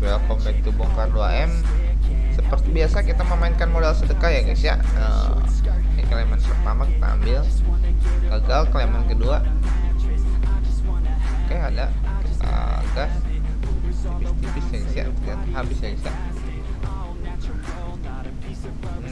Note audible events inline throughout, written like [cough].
welcome back to Bongkar 2M Seperti biasa kita memainkan modal sedekah ya guys ya. Uh, Ini keleman pertama kita ambil. Gagal keleman kedua. Oke ada. Kita gas Tipis-tipis ya guys ya. Ternyata habis ya guys ya.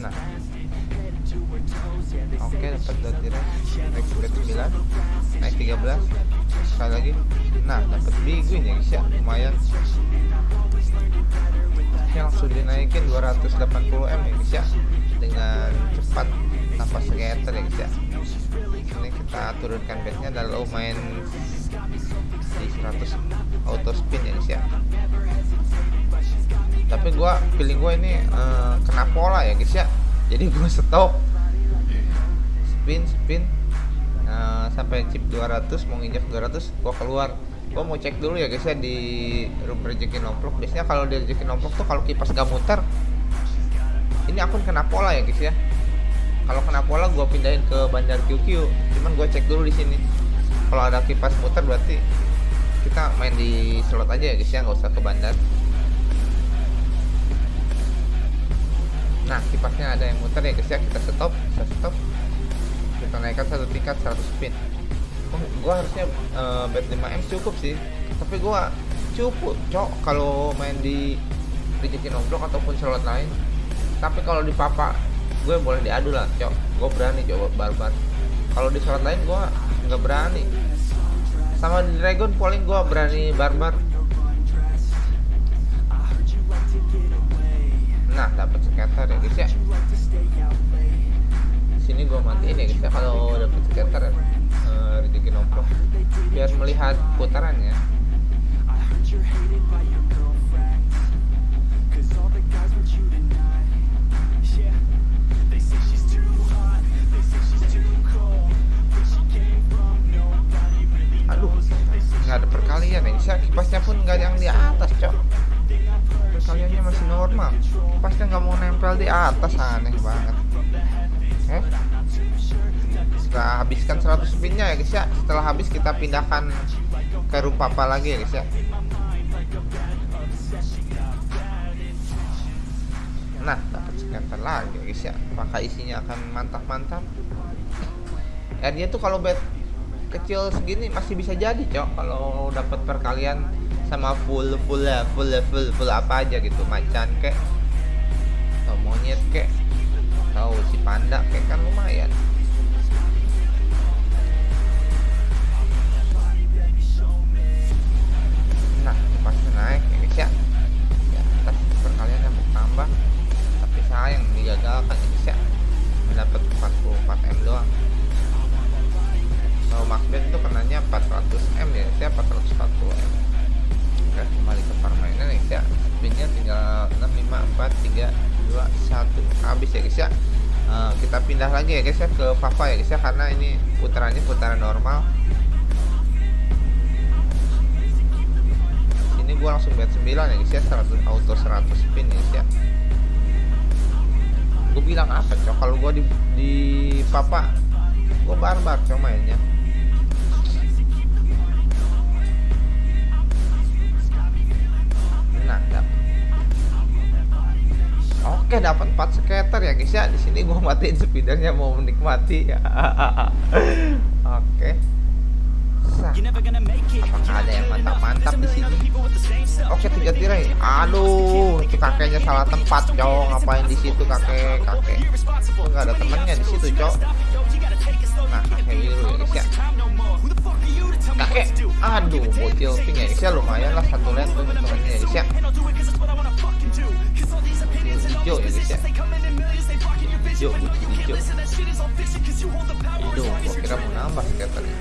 Nah. Oke dapat dua tirai Naik 9 Naik 13 sekali lagi. Nah dapat bigu ini guys ya. Lumayan ini langsung dinaikin 280 m ya guys ya. Dengan cepat tanpa skater ya guys ya. Ini kita turunkan bednya dan lumayan di 100 auto spin ya guys ya. Tapi gua feeling gua ini uh, kena pola ya guys ya. Jadi gua stop. Spin spin. Uh, sampai chip 200 mau nginjak 200 gua keluar gua mau cek dulu ya guys ya di room rezeki nomplok biasanya kalau di rezeki nomplok tuh kalau kipas gak muter ini akun kena pola ya guys ya. Kalau kena pola gua pindahin ke bandar QQ cuman gua cek dulu di sini. Kalau ada kipas muter berarti kita main di slot aja ya guys ya nggak usah ke bandar. Nah kipasnya ada yang muter ya guys ya. Kita stop kita stop. Kita naikkan satu tingkat 100 spin oh, gua harusnya uh, bet 5M cukup sih. Tapi gua cukup cok kalau main di rezeki nomblok ataupun slot lain. Tapi kalau di papa gue boleh diadu lah cok. Gue berani coba barbar. Kalau di slot lain gue nggak berani. Sama di dragon polling gue berani barbar. Nah dapat skater ya guys ya. Sini gue matiin ya guys ya kalau dapet skater ya rezeki nomplok. Biar melihat putarannya. Aduh nggak ada perkalian ya guys ya kipasnya pun nggak yang di atas cok. Perkaliannya masih normal. Kipasnya nggak mau nempel di atas aneh banget habiskan 100 spinnya ya guys ya. Setelah habis kita pindahkan ke room papa lagi ya guys ya. Nah dapat scatter lagi ya guys ya. Apakah isinya akan mantap-mantap? Ya dia tuh kalau bet kecil segini masih bisa jadi cok. Kalau dapat perkalian sama full full full full full apa aja gitu macan kek atau monyet kek atau si panda kek kan lumayan 3 2 1 habis ya guys ya. Uh, kita pindah lagi ya guys ya ke Papa ya guys ya karena ini putarannya putaran normal. Ini gua langsung bet 9 ya guys ya 100 auto 100 spin ya guys ya. Gue bilang apa cok? Kalau gua di, di Papa gue barbar cok mainnya. Nah dapat oke dapat 4 skater ya guys ya. Di sini gua matiin speedernya mau menikmati. [laughs] Oke. Sah. apakah ada yang mantap-mantap di sini? Oke tiga tirai. Aduh itu kakeknya salah tempat cowok ngapain di situ kakek? Kakek. Oh, nggak ada temennya di situ cowok nah kakek biru ya guys ya kakek. Aduh bocil ya. Guys ya lumayan lah satu lane tuh temennya ya ya hijau ya guys hijau hijau. Hijau gua kira mau nambah skaternya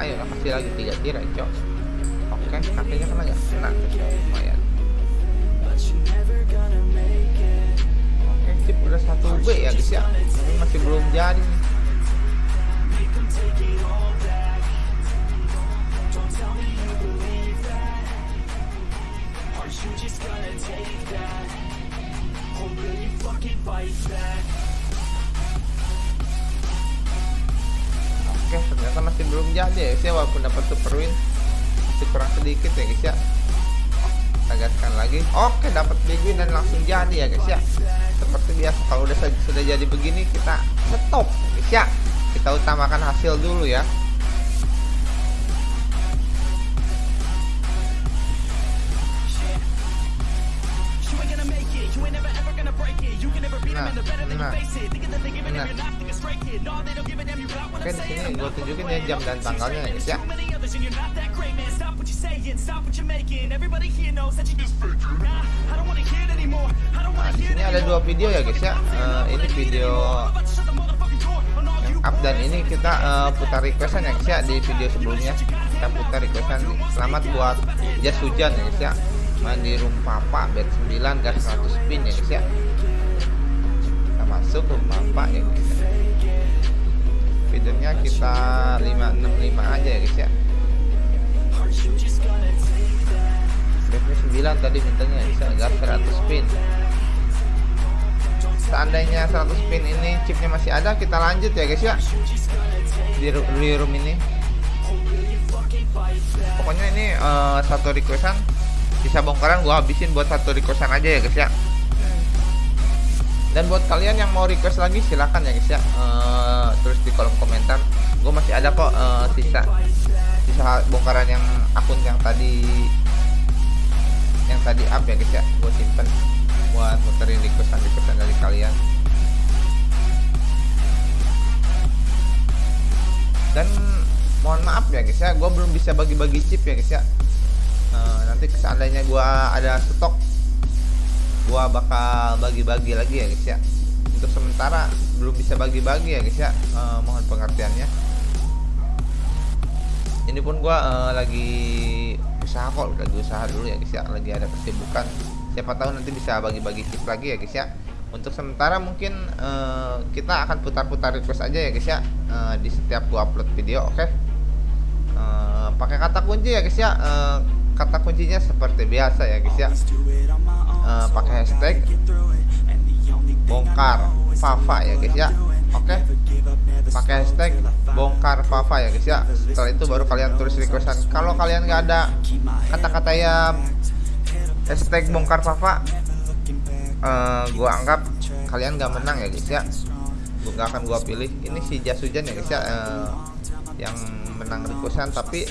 ayo lah kasih lagi tiga tirai cok. Oke kakeknya kena nggak? Kena lumayan. Oke chip udah satu B ya guys ya. Ini masih belum jadi Oke, ternyata masih belum jadi ya, sih walaupun dapat super win. masih kurang sedikit ya guys ya kita gaskan lagi. Oke dapat big win dan langsung jadi ya guys ya. Seperti biasa kalau udah sudah jadi begini kita stop guys ya kita utamakan hasil dulu ya nah, nah, nah. Oke di sini gue tunjukin ya jam dan tanggalnya ya guys ya. Nah di sini ada dua video ya guys ya. Uh, ini video yang up dan ini kita uh, putar requestan ya guys ya di video sebelumnya. kita putar requestan. Selamat buat jas hujan ya guys ya main di room papa bed 9 gas 100 spin ya guys ya kita masuk room papa ya guys. Ya videonya kita 565 aja ya guys ya. Bed 9 tadi mintanya ya guys ya gas 100 spin seandainya 100 spin ini chipnya masih ada kita lanjut ya guys ya. Di, di room ini. Pokoknya ini uh, satu requestan bisa bongkaran gua habisin buat satu requestan aja ya guys ya. Dan buat kalian yang mau request lagi silahkan ya guys ya. Uh, tulis di kolom komentar. Gue masih ada kok uh, sisa sisa bongkaran yang akun yang tadi yang tadi up ya guys ya. Gue simpen buat muterin requestan requestan dari kalian. Dan mohon maaf ya guys ya. Gue belum bisa bagi-bagi chip ya guys ya seandainya gua ada stok gua bakal bagi-bagi lagi ya guys ya. Untuk sementara belum bisa bagi-bagi ya guys ya. Uh, mohon pengertiannya. Ini pun gua uh, lagi usaha kok lagi usaha dulu ya guys ya. Lagi ada kesibukan. Siapa tahu nanti bisa bagi-bagi chip lagi ya guys ya. Untuk sementara mungkin uh, kita akan putar-putar request aja ya guys ya. Uh, di setiap gua upload video oke? Okay? uh, pakai kata kunci ya guys ya. Uh, kata kuncinya seperti biasa ya guys ya. Uh, pakai hashtag bongkar Fafa ya guys ya. oke. Okay? pakai hashtag bongkar Fafa ya guys ya. Setelah itu baru kalian tulis requestan. kalau kalian nggak ada kata-kata ya hashtag bongkar Fafa uh, gua anggap kalian nggak menang ya guys ya. Gua gak akan gua pilih. Ini si jas hujan ya guys ya uh, yang menang requestan tapi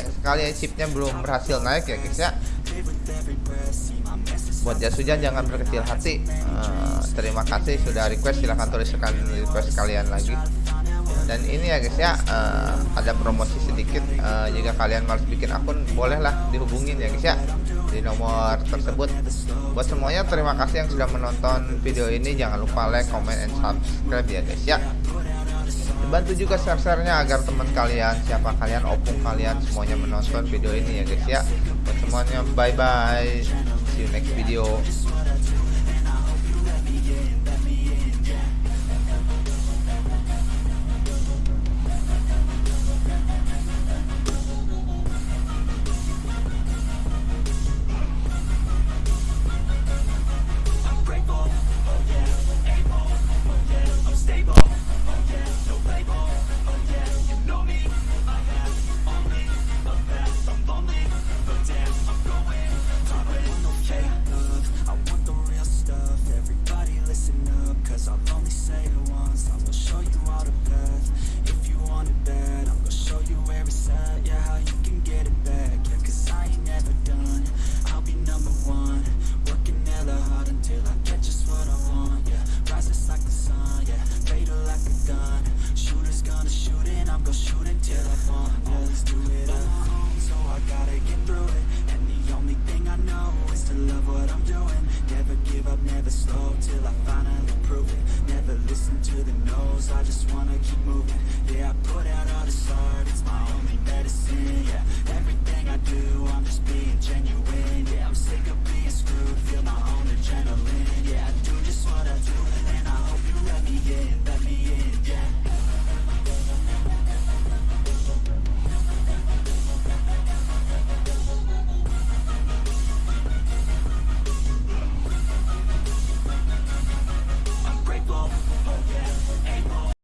sekali chipnya belum berhasil naik ya guys ya. Buat jas hujan jangan berkecil hati. Uh, terima kasih sudah request. Silahkan tuliskan request kalian lagi. Dan ini ya guys ya uh, ada promosi sedikit. Uh, jika kalian harus bikin akun bolehlah dihubungin ya guys ya di nomor tersebut. Buat semuanya terima kasih yang sudah menonton video ini. Jangan lupa like comment and subscribe ya guys ya bantu juga share-sharenya agar teman kalian siapa kalian opung kalian semuanya menonton video ini ya guys ya. Buat semuanya bye bye see you next video give up, never slow Till I finally prove it. Never listen to the no's I just wanna keep moving. Yeah, I put out all the art It's my only medicine, yeah. Everything I do, I'm just being genuine Yeah, I'm sick of being screwed Feel my own adrenaline Yeah, I do just what I